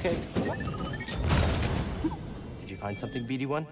okay. Did you find something, BD1?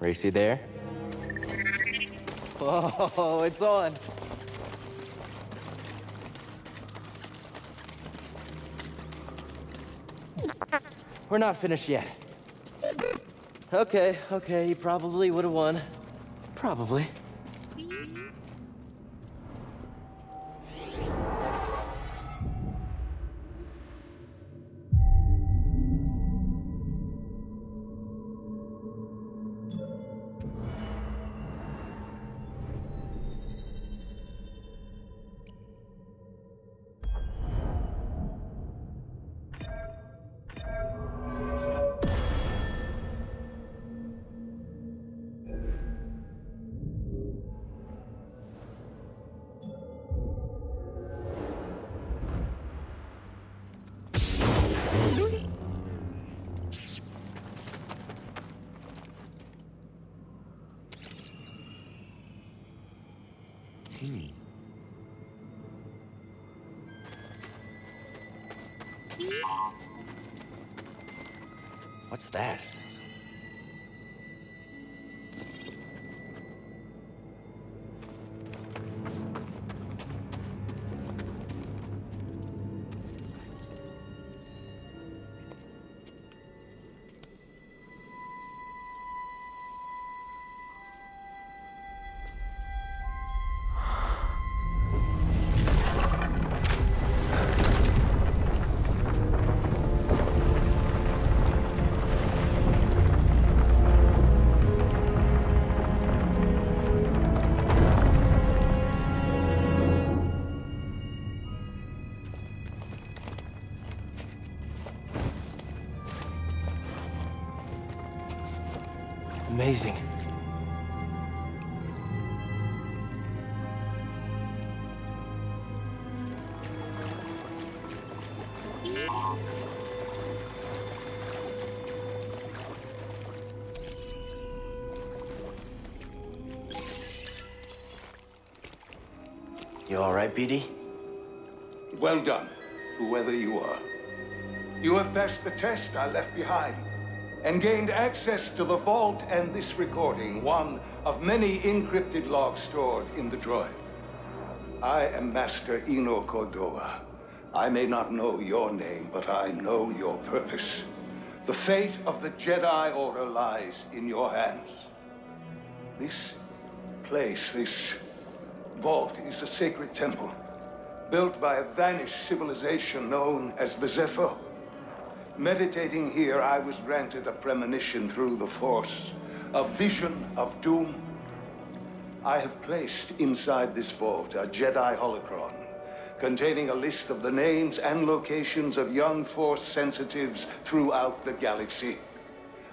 Racy there? Oh, it's on. We're not finished yet. Okay, okay, you probably would have won. Probably. Amazing. You all right, BD? Well done, whoever you are. You have passed the test I left behind and gained access to the vault and this recording, one of many encrypted logs stored in the droid. I am Master Eno Cordova. I may not know your name, but I know your purpose. The fate of the Jedi Order lies in your hands. This place, this vault, is a sacred temple, built by a vanished civilization known as the Zeffo. Meditating here, I was granted a premonition through the Force, a vision of doom. I have placed inside this vault a Jedi holocron, containing a list of the names and locations of young Force sensitives throughout the galaxy.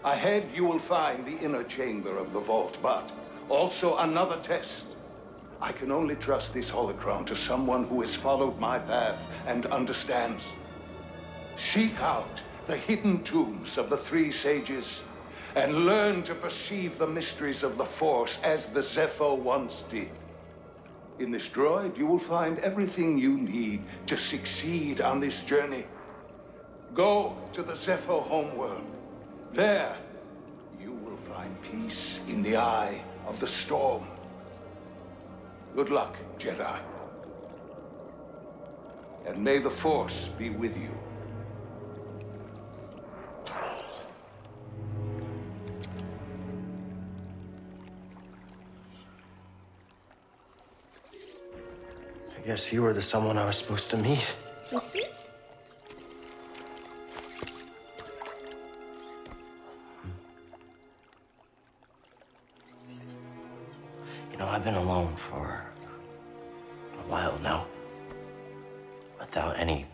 Ahead, you will find the inner chamber of the vault, but also another test. I can only trust this holocron to someone who has followed my path and understands. Seek out the hidden tombs of the three sages and learn to perceive the mysteries of the Force as the Zeffo once did. In this droid, you will find everything you need to succeed on this journey. Go to the Zeffo homeworld. There, you will find peace in the eye of the storm. Good luck, Jedi. And may the Force be with you. I guess you were the someone I was supposed to meet. You know, I've been alone for a while now. Without any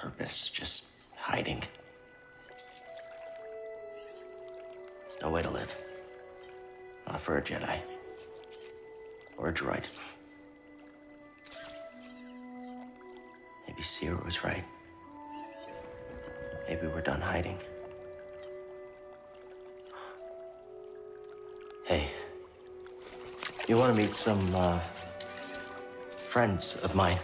purpose, just hiding. Jedi. Or a droid. Maybe Cere was right. Maybe we're done hiding. Hey, you want to meet some, uh, friends of mine?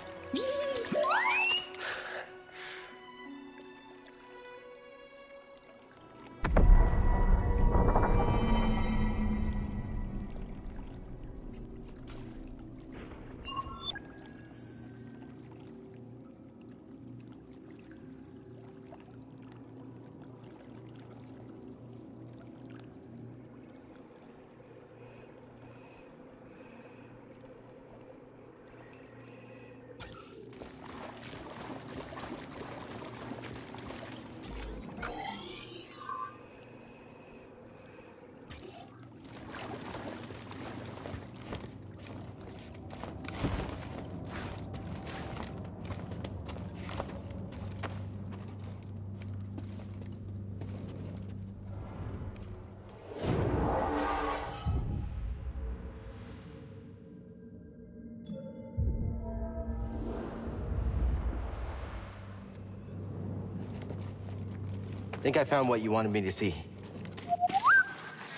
I think I found what you wanted me to see.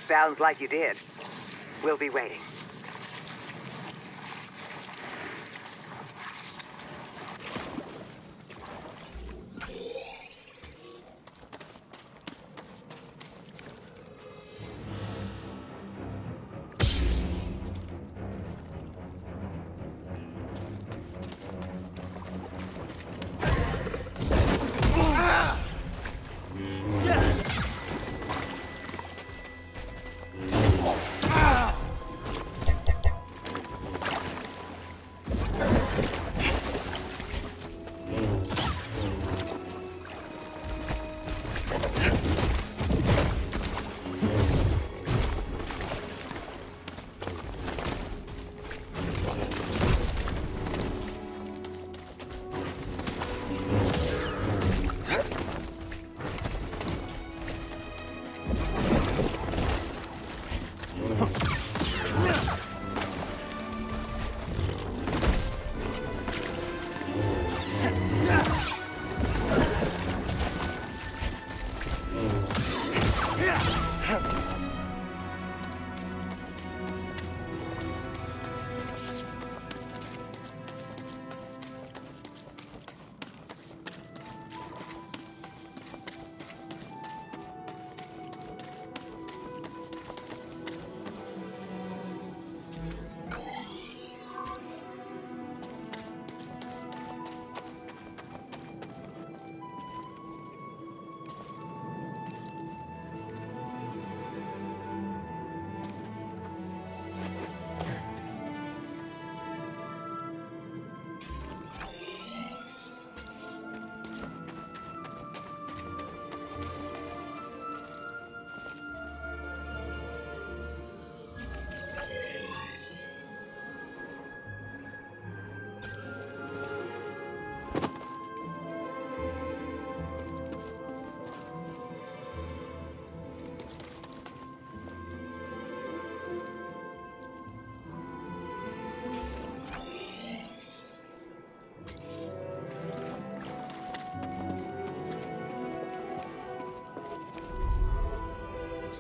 Sounds like you did. We'll be waiting.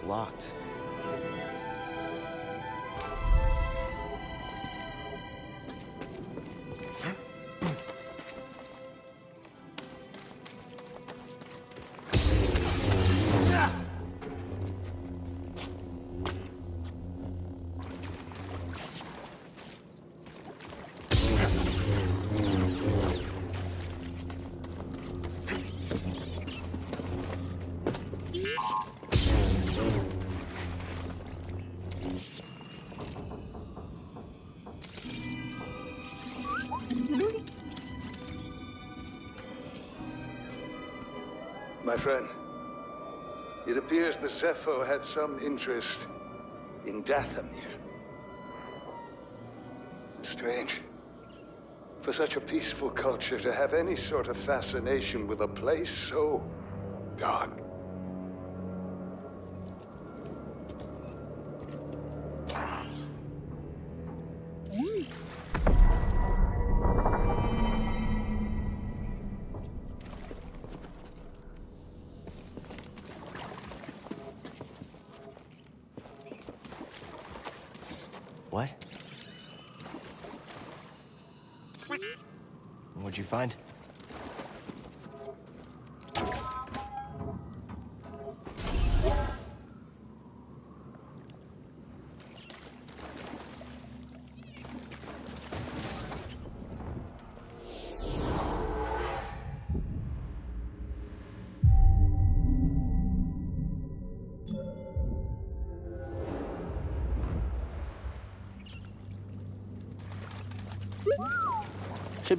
Locked. My friend, it appears the Zeffo had some interest in Dathomir. Strange. For such a peaceful culture to have any sort of fascination with a place so dark.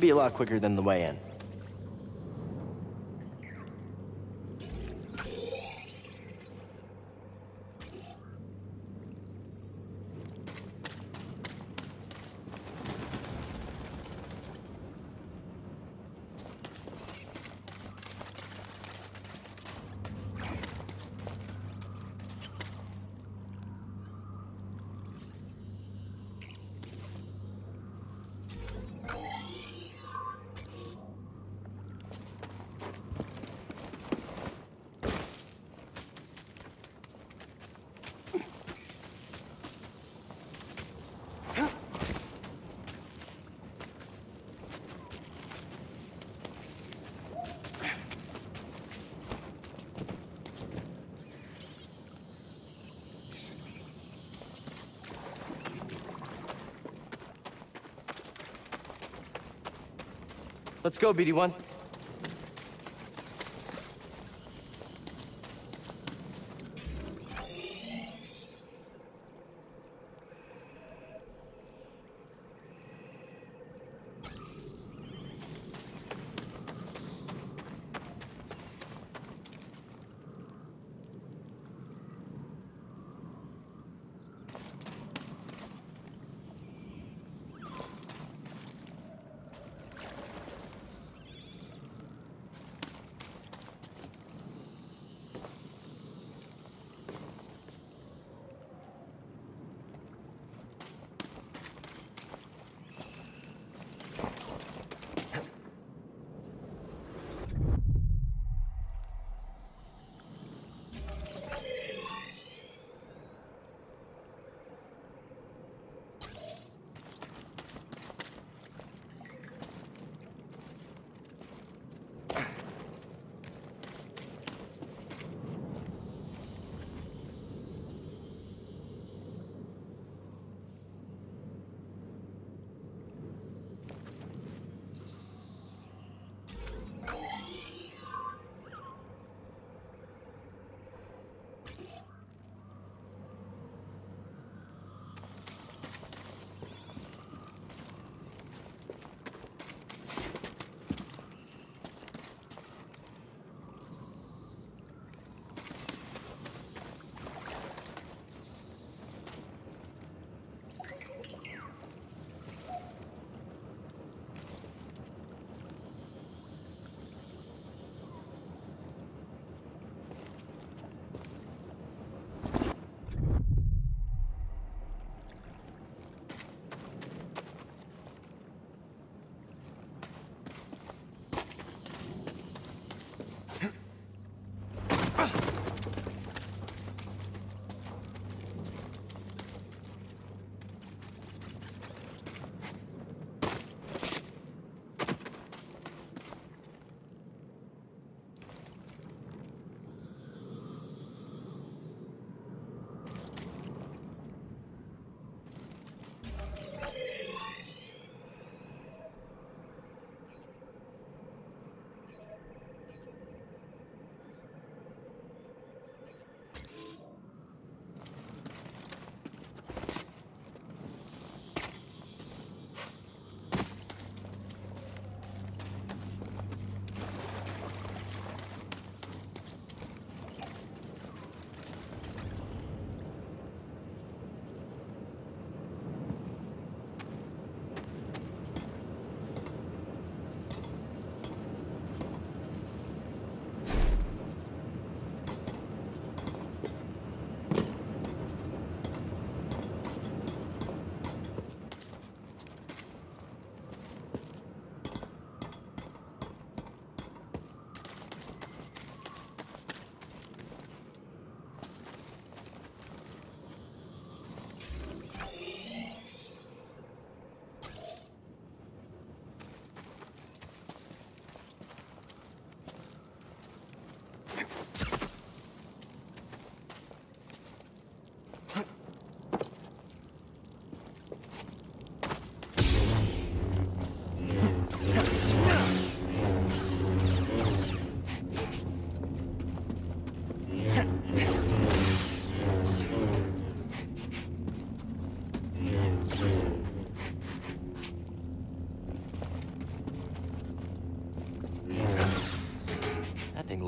Be a lot quicker than the way in. Let's go, BD1.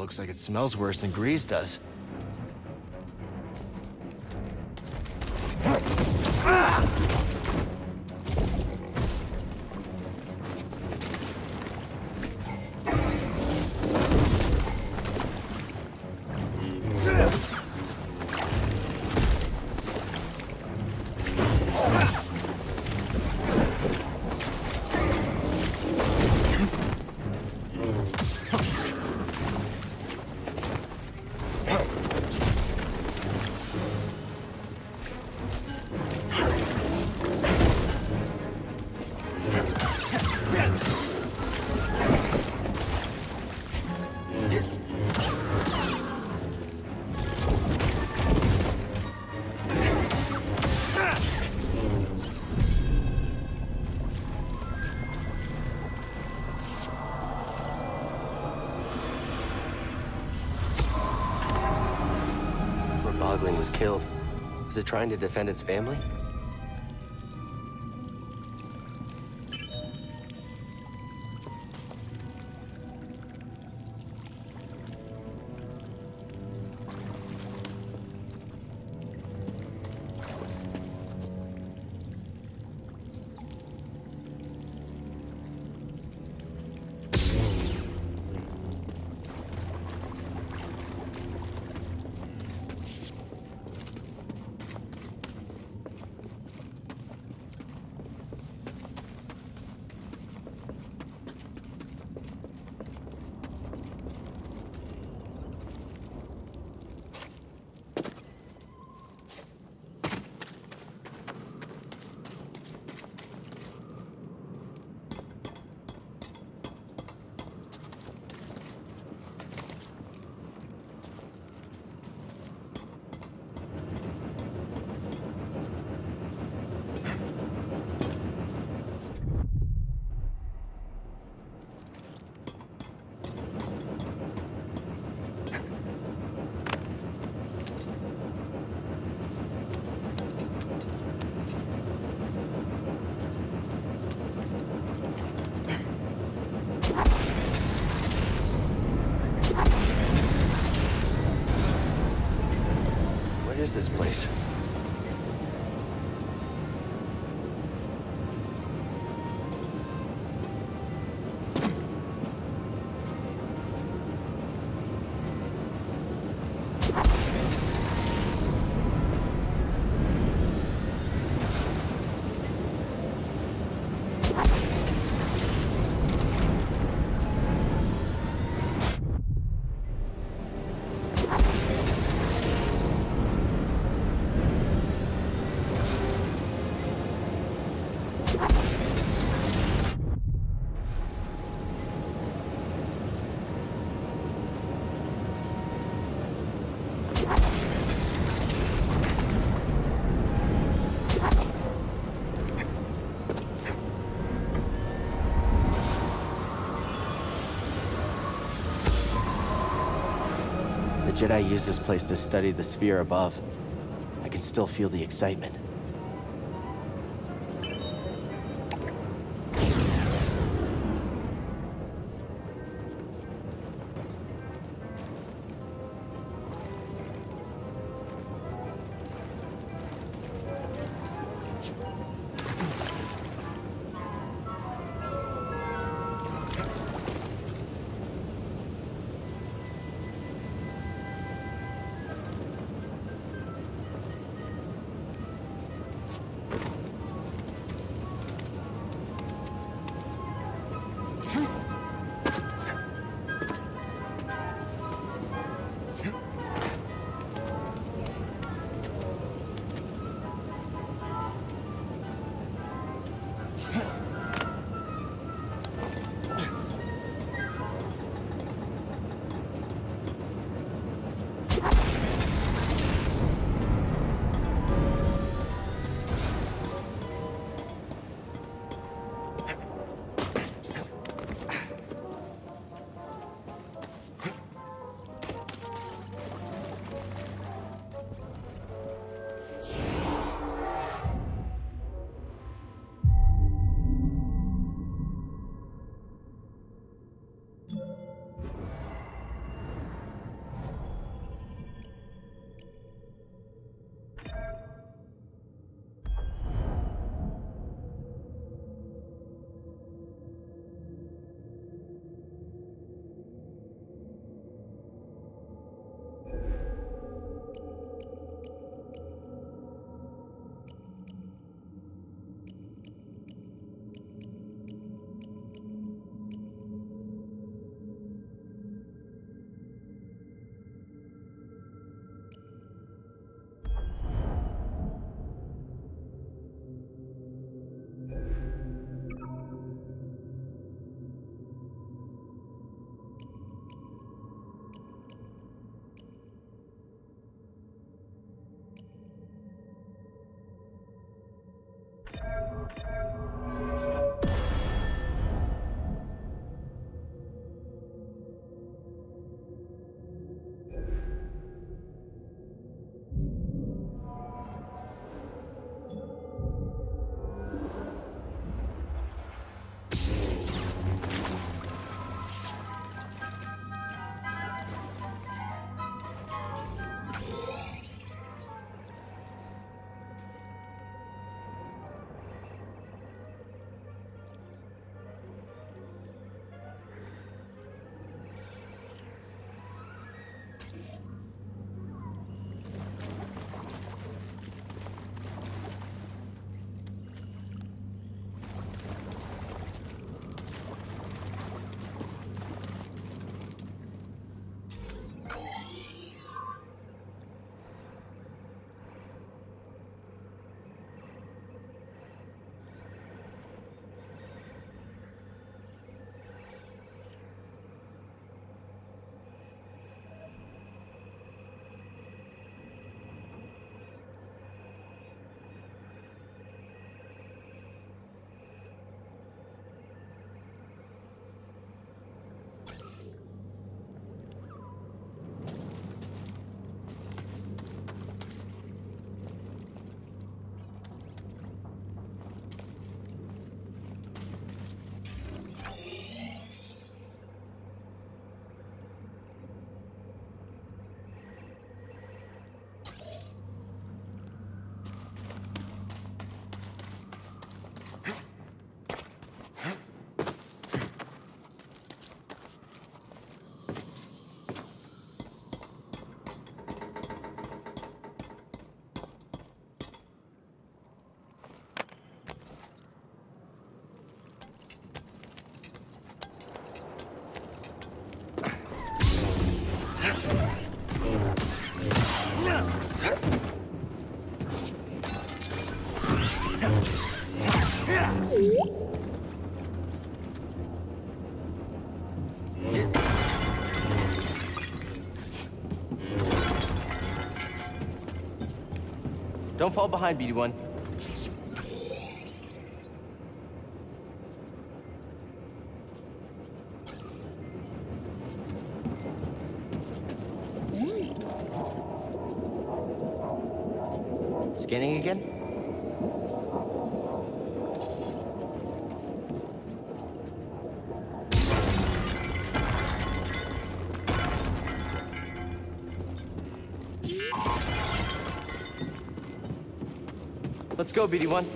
Looks like it smells worse than Greez does. Trying to defend its family? This place? Jedi used this place to study the sphere above. I can still feel the excitement. Don't fall behind, BD1. Go, BD1.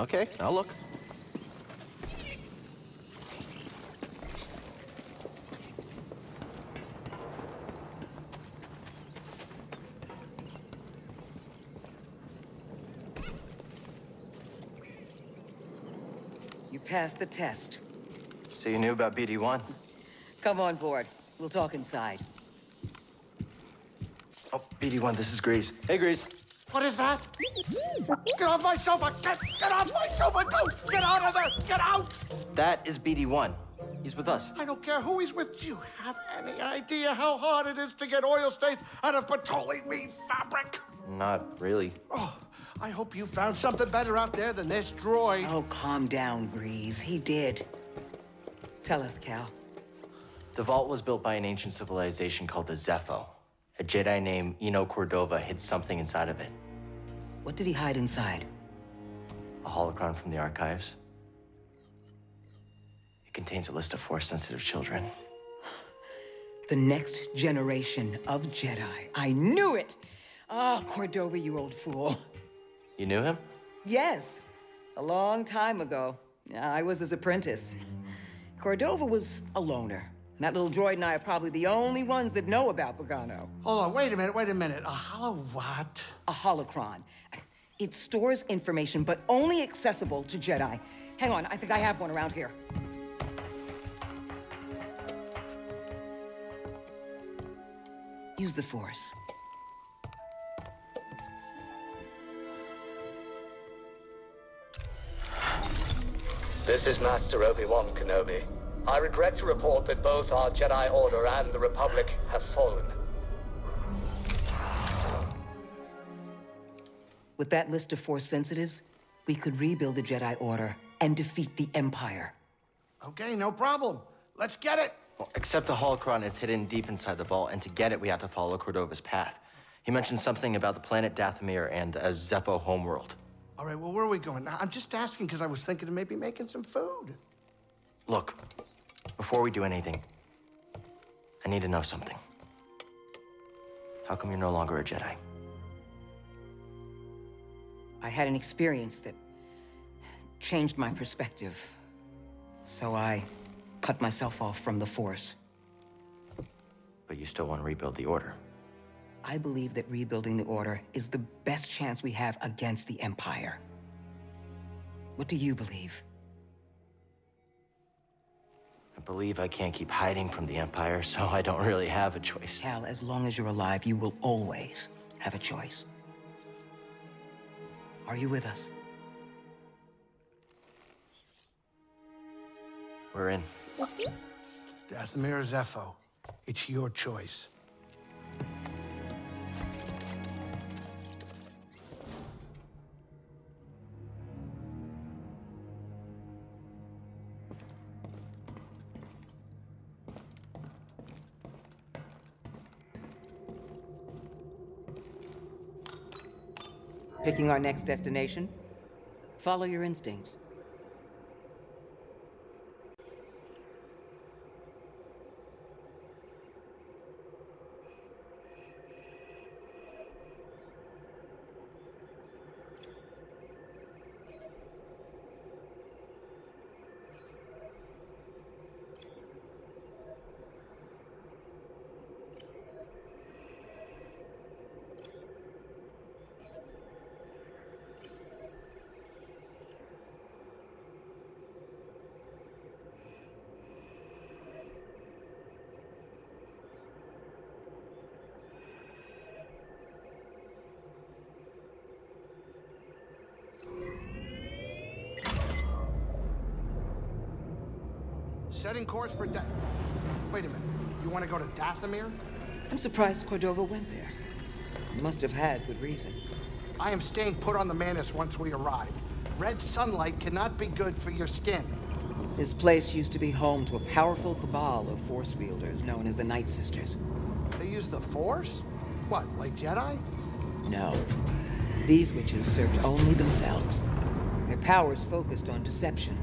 Okay, I'll look. You passed the test. So you knew about BD1? Come on board. We'll talk inside. Oh, BD1, this is Greez. Hey, Greez. What is that? Get off my sofa! Get, get off my sofa! Go! Get out of there! Get out! That is BD1. He's with us. I don't care who he's with. Do you have any idea how hard it is to get oil stains out of petroleum weed fabric? Not really. Oh, I hope you found something better out there than this droid. Oh, calm down, Greez. He did. Tell us, Cal. The vault was built by an ancient civilization called the Zeffo. A Jedi named Eno Cordova hid something inside of it. What did he hide inside? A holocron from the archives. It contains a list of Force-sensitive children. The next generation of Jedi. I knew it! Ah, Cordova, you old fool. You knew him? Yes, a long time ago. I was his apprentice. Cordova was a loner. And that little droid and I are probably the only ones that know about Bogano. Hold on, wait a minute, wait a minute. A holo what? A holocron. It stores information, but only accessible to Jedi. Hang on, I think I have one around here. Use the Force. This is Master Obi-Wan Kenobi. I regret to report that both our Jedi Order and the Republic have fallen. With that list of Force sensitives, we could rebuild the Jedi Order and defeat the Empire. Okay, no problem. Let's get it. Well, except the holocron is hidden deep inside the vault, and to get it, we have to follow Cordova's path. He mentioned something about the planet Dathomir and a Zeffo homeworld. All right, well, where are we going? I'm just asking because I was thinking of maybe making some food. Look, before we do anything, I need to know something. How come you're no longer a Jedi? I had an experience that changed my perspective. So I cut myself off from the Force. But you still want to rebuild the Order. I believe that rebuilding the Order is the best chance we have against the Empire. What do you believe? I believe I can't keep hiding from the Empire, so I don't really have a choice. Cal, as long as you're alive, you will always have a choice. Are you with us? We're in. Dathomir or Zeffo, it's your choice. Picking our next destination? Follow your instincts. Setting course for death. Wait a minute. You want to go to Dathomir? I'm surprised Cordova went there. He must have had good reason. I am staying put on the Mantis once we arrive. Red sunlight cannot be good for your skin. This place used to be home to a powerful cabal of Force wielders known as the Night Sisters. They use the Force? What, like Jedi? No. These witches served only themselves. Their powers focused on deception,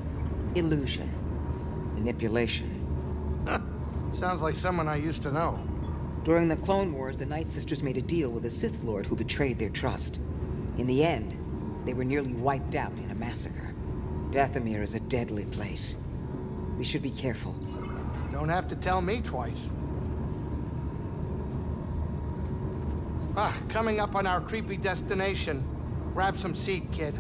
illusion, manipulation. Sounds like someone I used to know. During the Clone Wars, the Night Sisters made a deal with a Sith Lord who betrayed their trust. In the end, they were nearly wiped out in a massacre. Dathomir is a deadly place. We should be careful. Don't have to tell me twice. Ah, coming up on our creepy destination. Grab some seat, kid.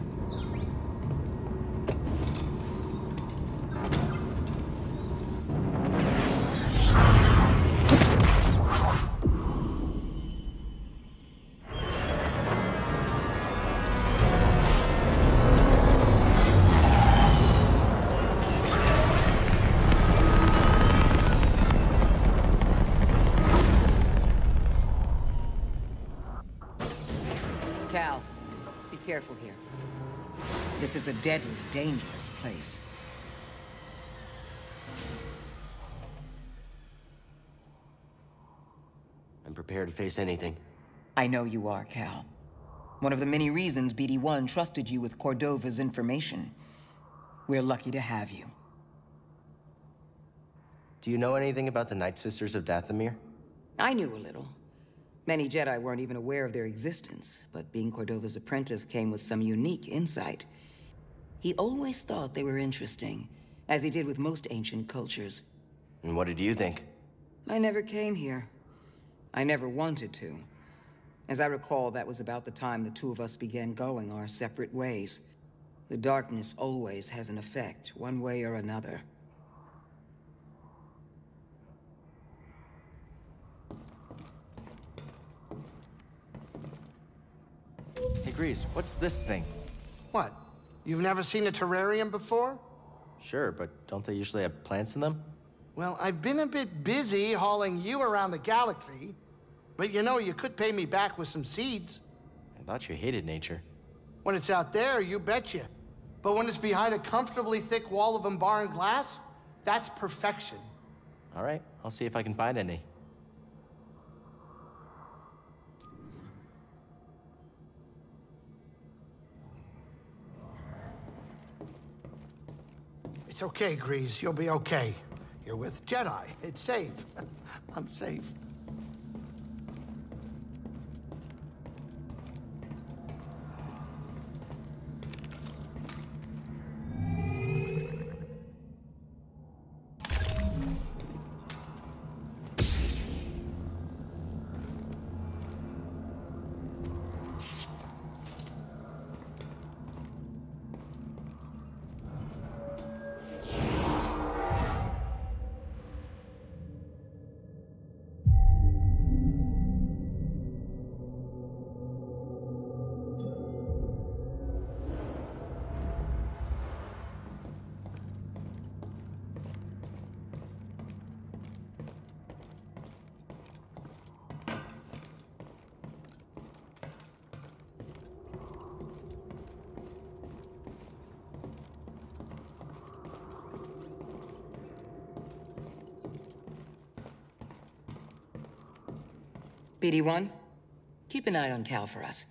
Is a deadly, dangerous place. I'm prepared to face anything. I know you are, Cal. One of the many reasons BD-1 trusted you with Cordova's information. We're lucky to have you. Do you know anything about the Night Sisters of Dathomir? I knew a little. Many Jedi weren't even aware of their existence, but being Cordova's apprentice came with some unique insight. He always thought they were interesting, as he did with most ancient cultures. And what did you think? I never came here. I never wanted to. As I recall, that was about the time the two of us began going our separate ways. The darkness always has an effect, one way or another. Hey, Greez, what's this thing? What? You've never seen a terrarium before? Sure, but don't they usually have plants in them? Well, I've been a bit busy hauling you around the galaxy. But you know, you could pay me back with some seeds. I thought you hated nature. When it's out there, you betcha. But when it's behind a comfortably thick wall of Umbaran glass, that's perfection. All right, I'll see if I can find any. It's okay, Greez. You'll be okay. You're with Jedi. It's safe. I'm safe. BD-1, keep an eye on Cal for us.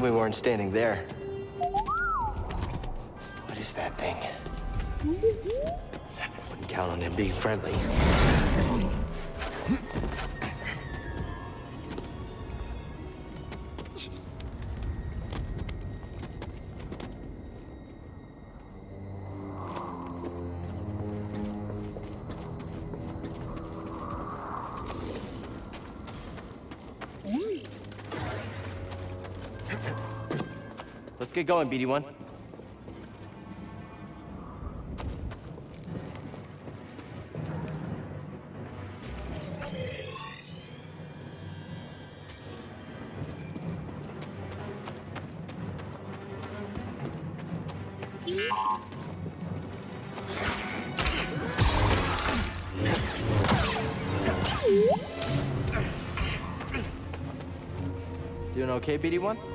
We weren't standing there. What is that thing? Wouldn't count on him being friendly. Get going, BD1. Doing okay, BD1?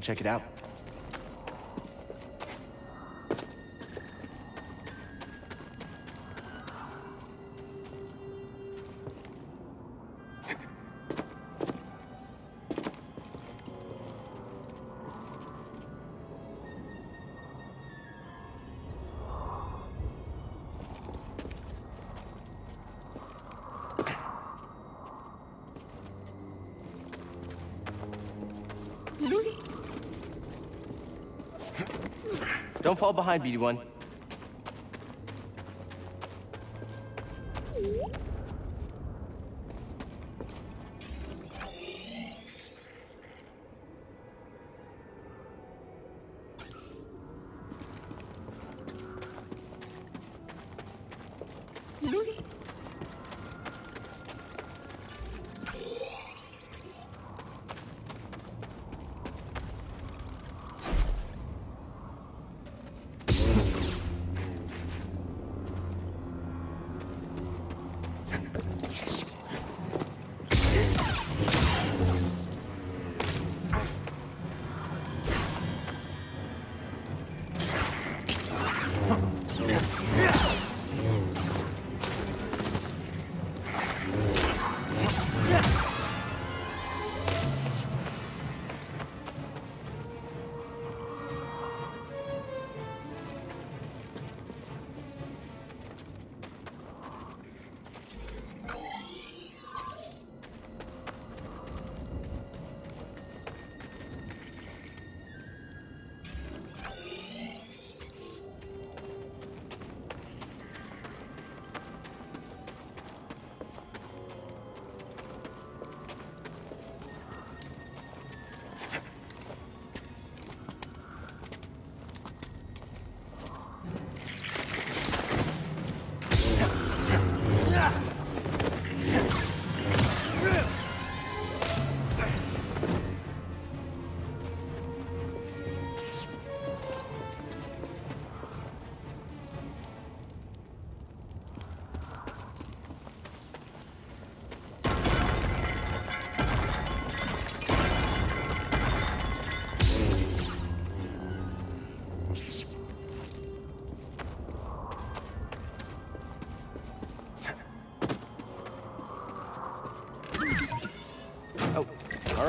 I'll check it out. Don't fall behind, BD1.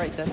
Right then.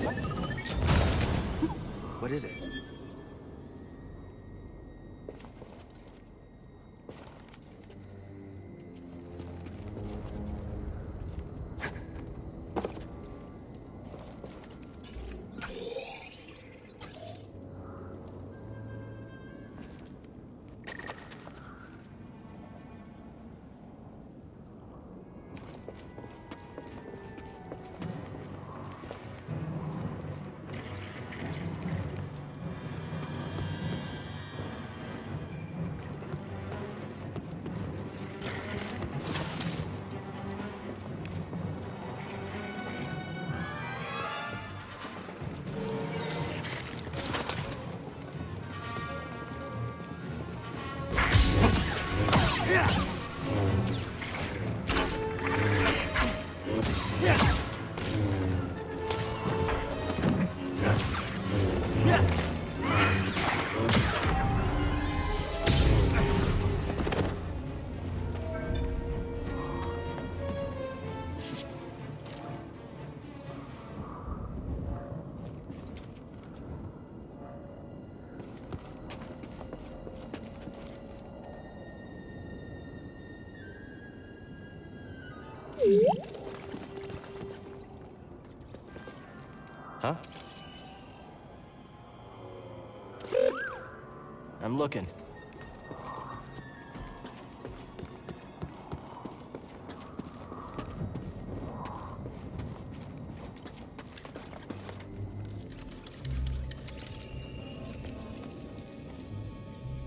Looking.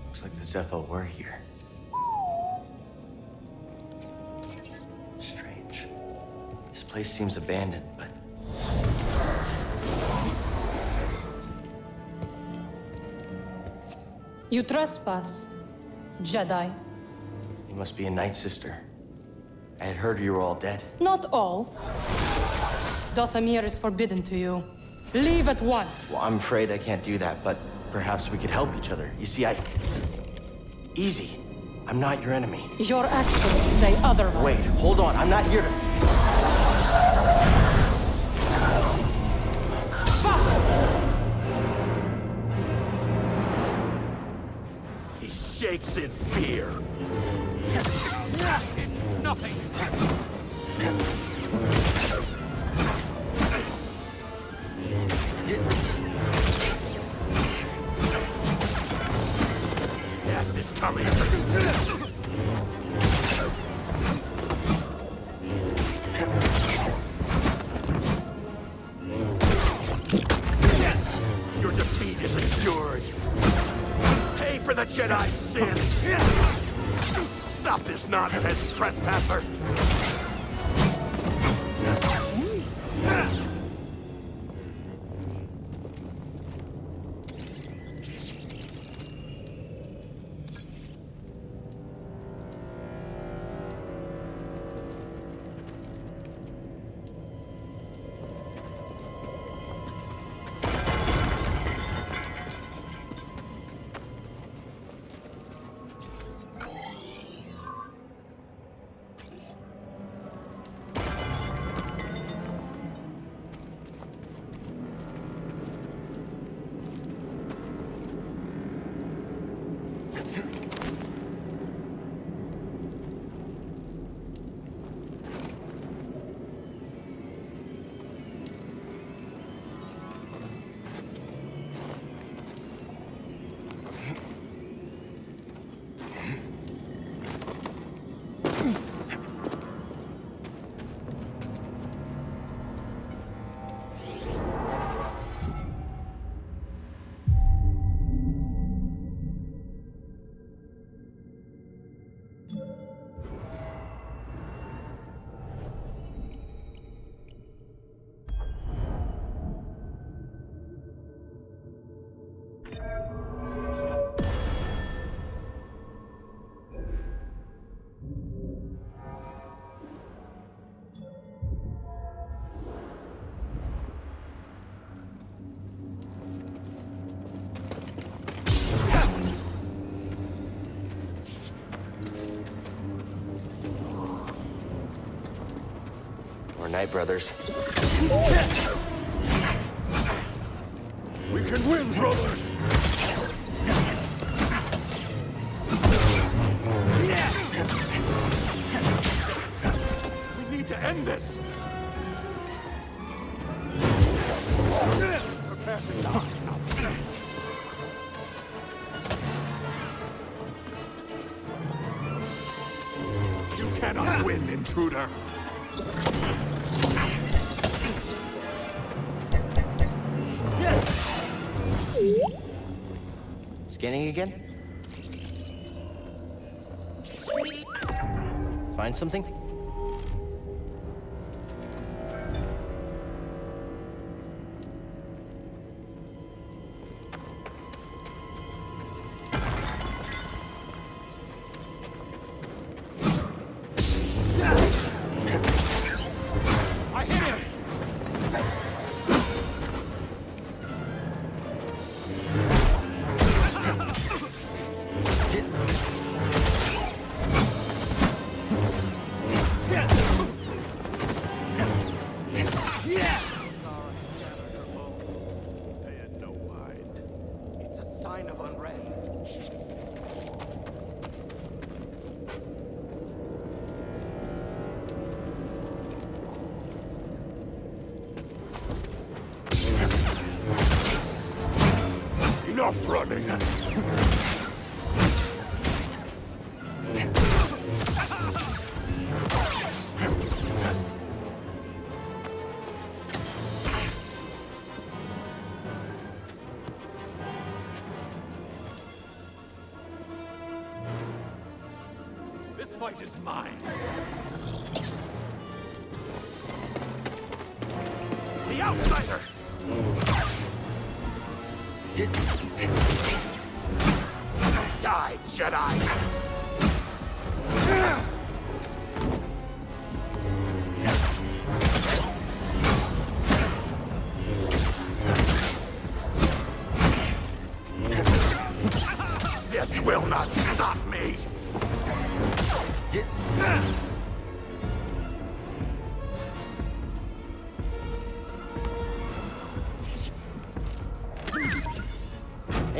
Looks like the Zeffo were here. Strange. This place seems abandoned, You trespass, Jedi. you must be a Night Sister. I had heard you were all dead. Not all. Dathomir is forbidden to you. Leave at once. Well, I'm afraid I can't do that, but perhaps we could help each other. You see, I... Easy. I'm not your enemy. Your actions say otherwise. Wait, hold on. I'm not here to... is coming. Your defeat is assured. Pay for the Jedi sin! Stop this nonsense, trespasser! Brothers. We can win, brothers! We need to end this! You cannot win, intruder! Scanning again? Find something?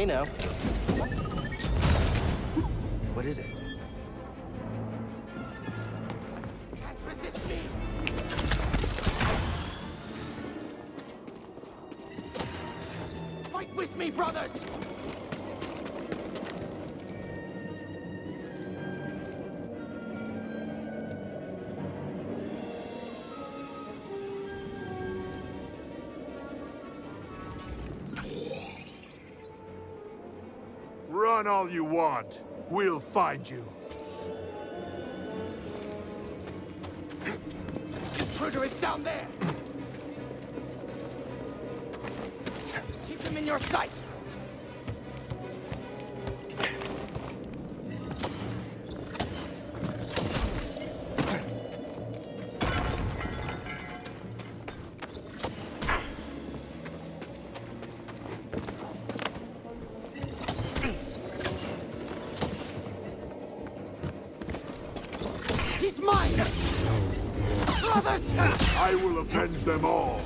Hey now. Run all you want. We'll find you. Intruder is down there! Keep him in your sight! Avenge them all.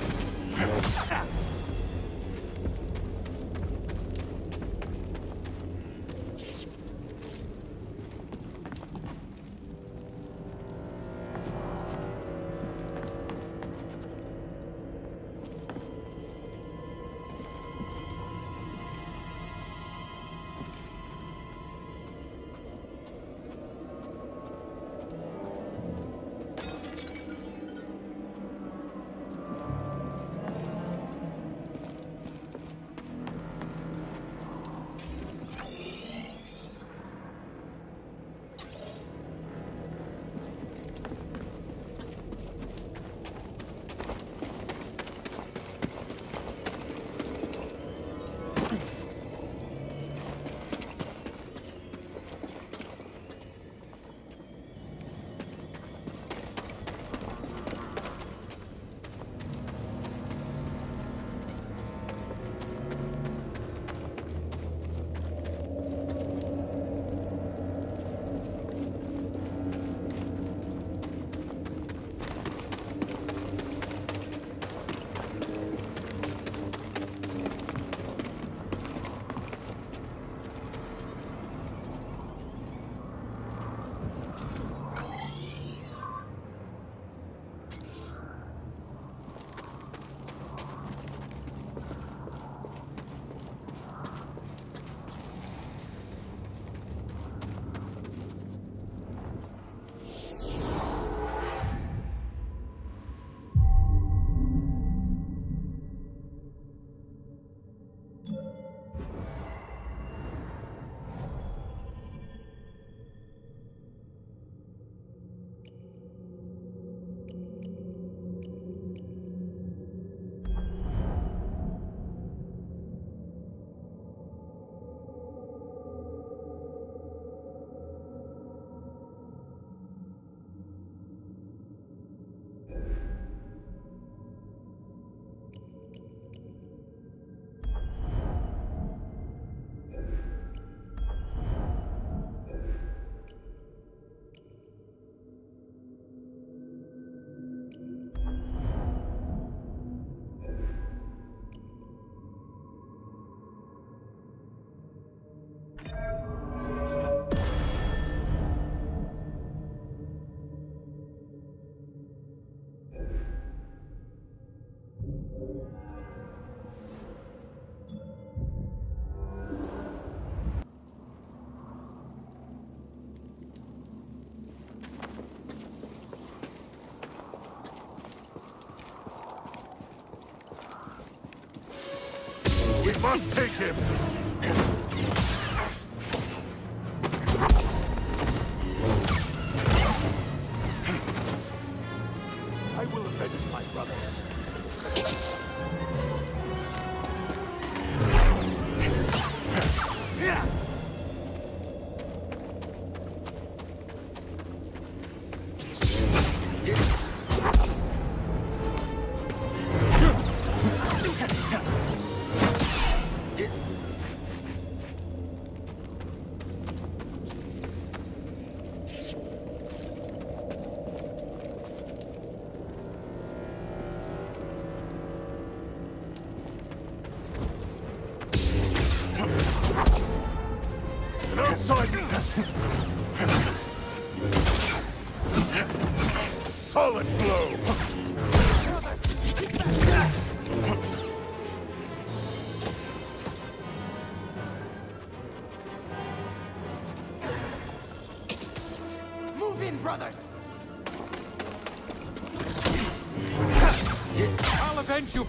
Must take him!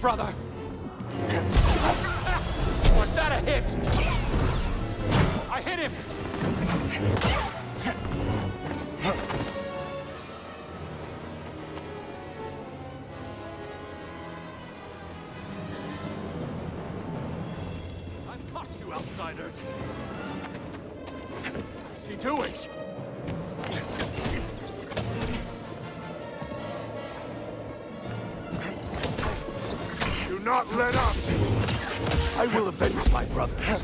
Brother! Was that a hit? I hit him! I've caught you, outsider! What's he doing? Not let up! I will avenge my brothers.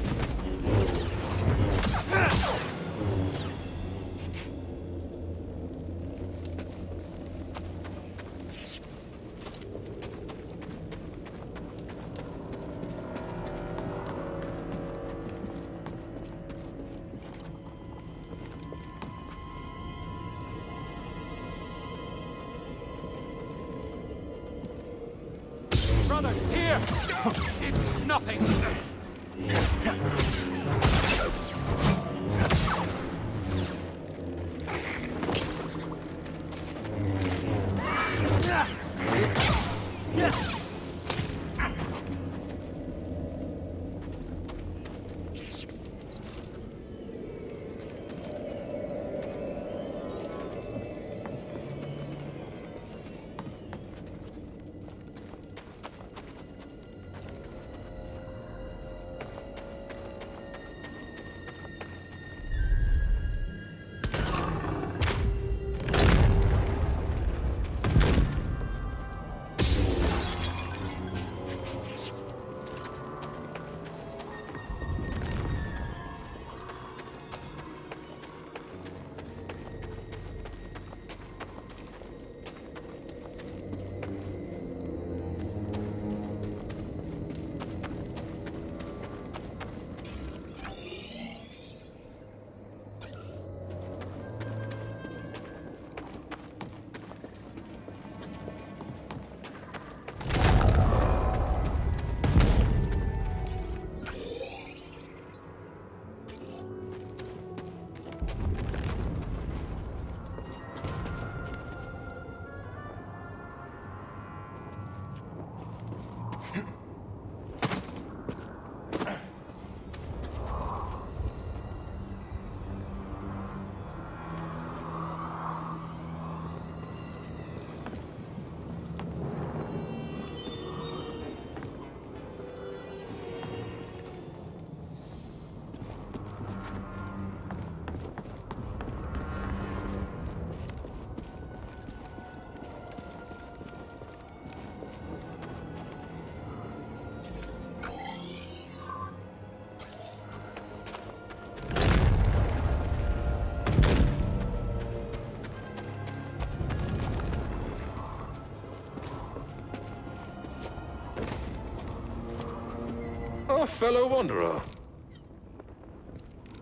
Fellow wanderer.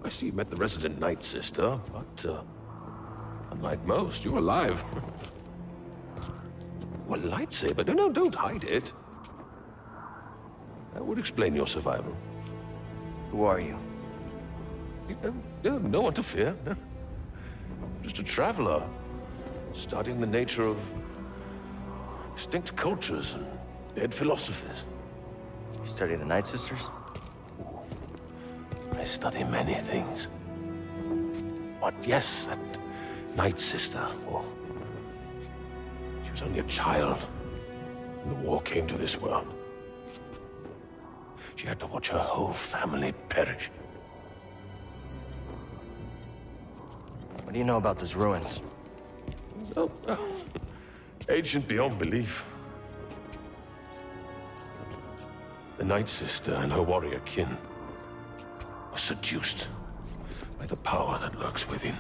I see you met the resident Night Sister, but, uh, unlike most, you're alive. What lightsaber? No, no, don't hide it. That would explain your survival. Who are you? You know, no, no one to fear. no. Just a traveler, studying the nature of extinct cultures and dead philosophies. You study the Night Sisters? I study many things. But yes, that Night Sister, oh, she was only a child when the war came to this world. She had to watch her whole family perish. What do you know about those ruins? Oh, oh. Ancient beyond belief. The Night Sister and her warrior kin seduced by the power that lurks within.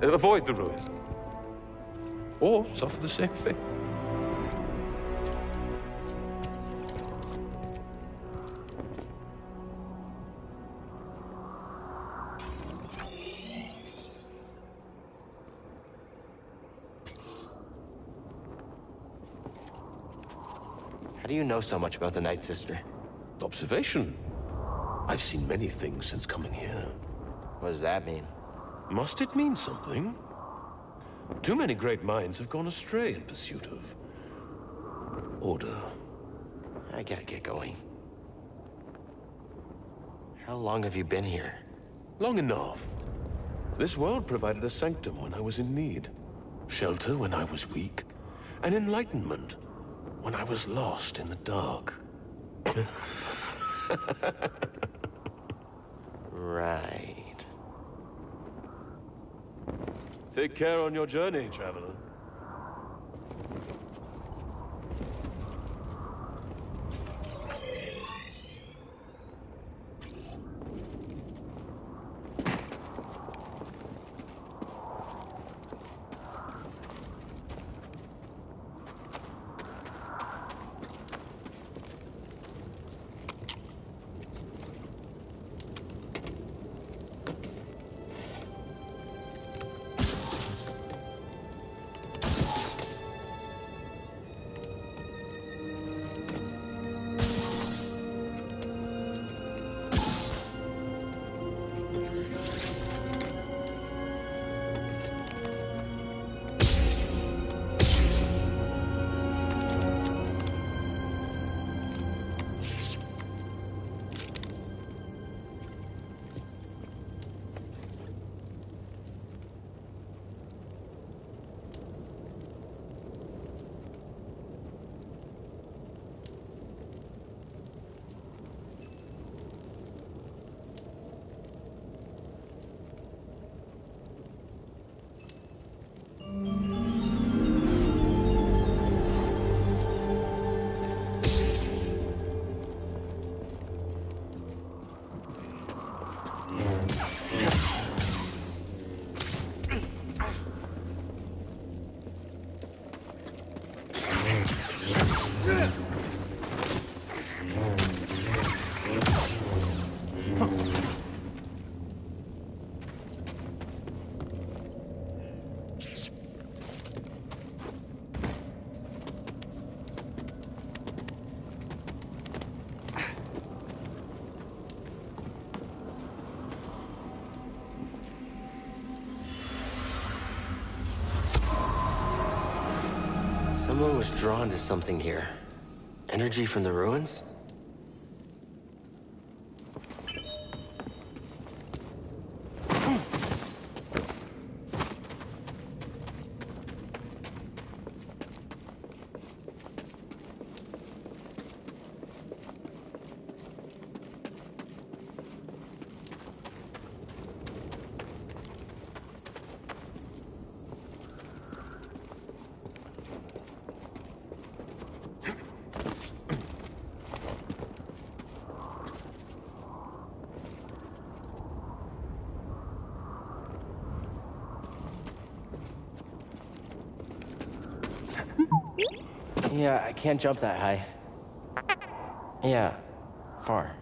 Avoid the ruin. Or suffer the same fate. How do you know so much about the Night Sister? Observation. I've seen many things since coming here. What does that mean? Must it mean something? Too many great minds have gone astray in pursuit of... order. I gotta get going. How long have you been here? Long enough. This world provided a sanctum when I was in need, shelter when I was weak, and enlightenment when I was lost in the dark. Right. Take care on your journey, traveler. Drawn to something here. Energy from the ruins? Yeah, I can't jump that high. Yeah, far.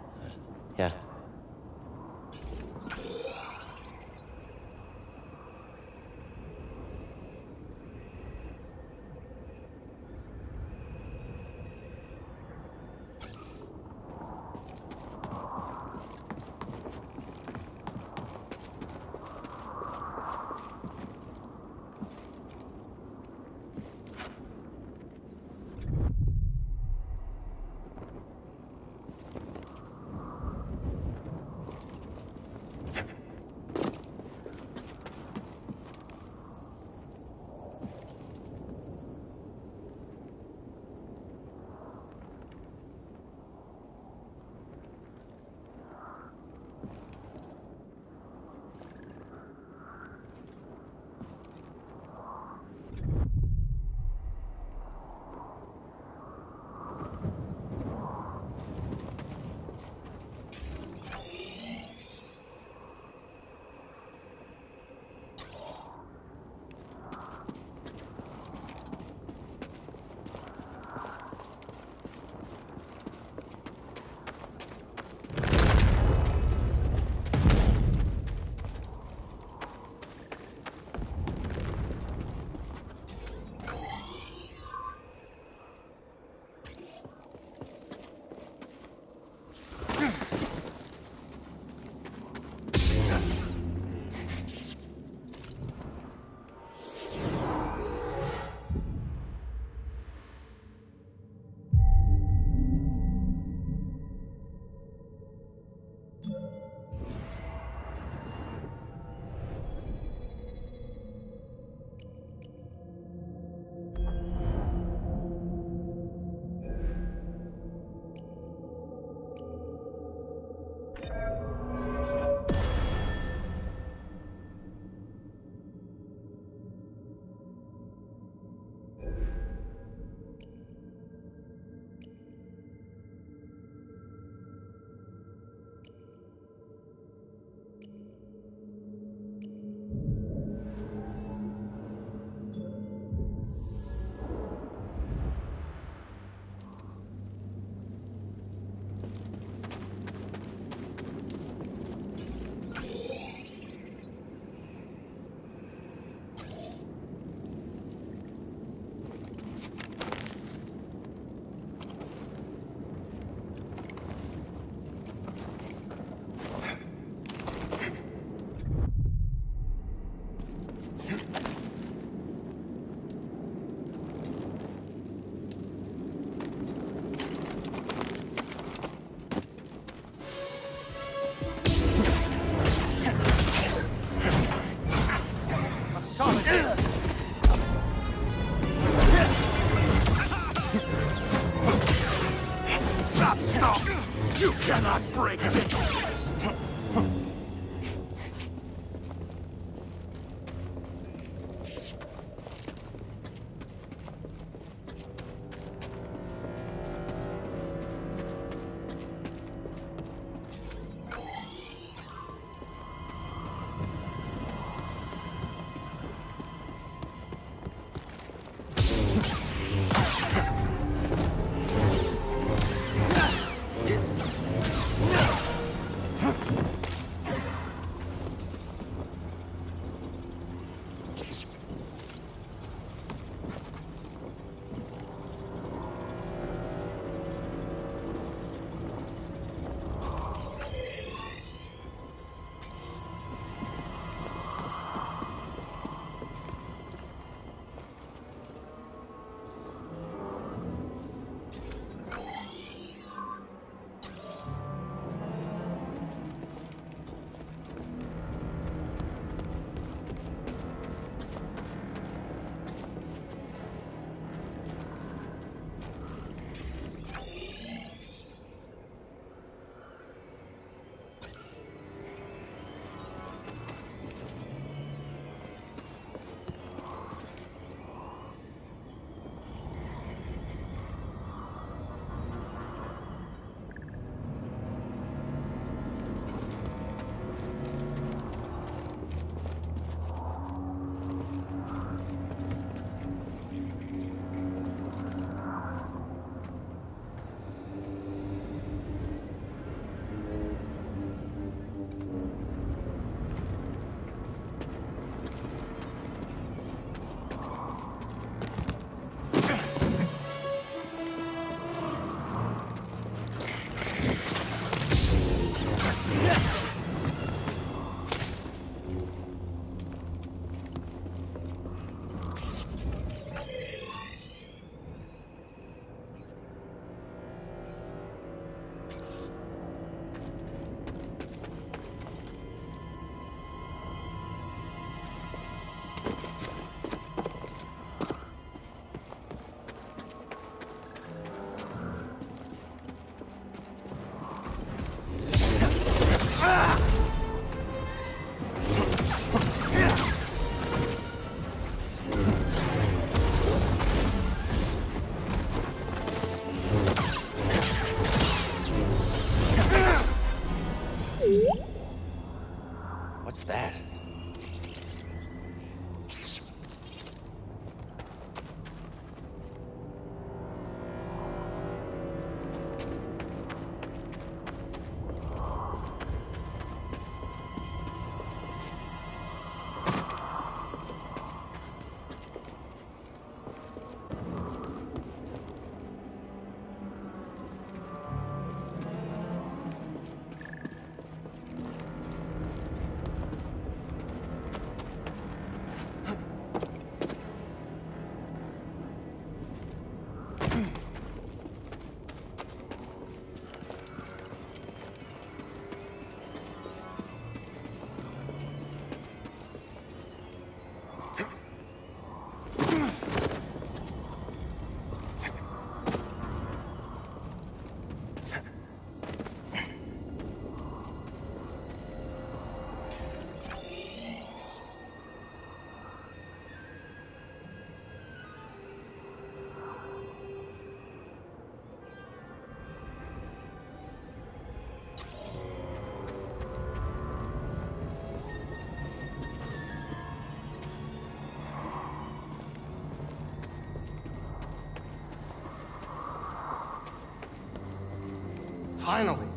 Finally.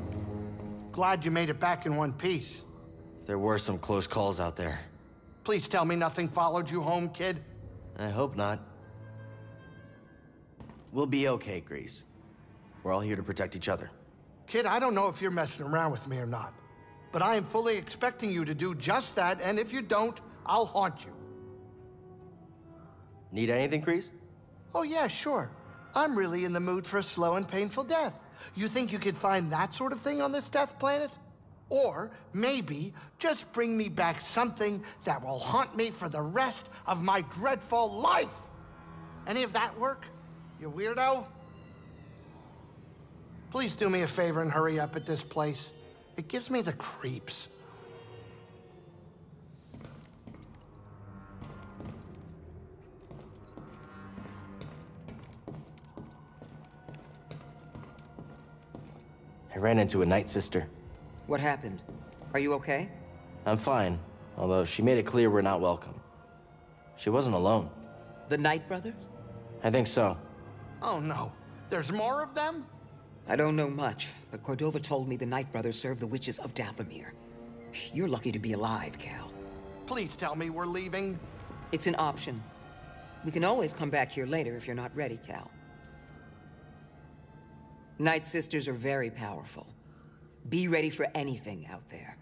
Glad you made it back in one piece. There were some close calls out there. Please tell me nothing followed you home, kid. I hope not. We'll be okay, Greez. We're all here to protect each other. Kid, I don't know if you're messing around with me or not, but I am fully expecting you to do just that, and if you don't, I'll haunt you. Need anything, Greez? Oh, yeah, sure. I'm really in the mood for a slow and painful death. You think you could find that sort of thing on this death planet? Or maybe just bring me back something that will haunt me for the rest of my dreadful life. Any of that work, you weirdo? Please do me a favor and hurry up at this place. It gives me the creeps. Ran into a night sister. What happened? Are you okay? I'm fine, although she made it clear we're not welcome. She wasn't alone. The Night Brothers? I think so. Oh no, there's more of them? I don't know much, but Cordova told me the Night Brothers serve the witches of Dathomir. You're lucky to be alive, Cal. Please tell me we're leaving. It's an option. We can always come back here later if you're not ready, Cal. Night Sisters are very powerful. Be ready for anything out there.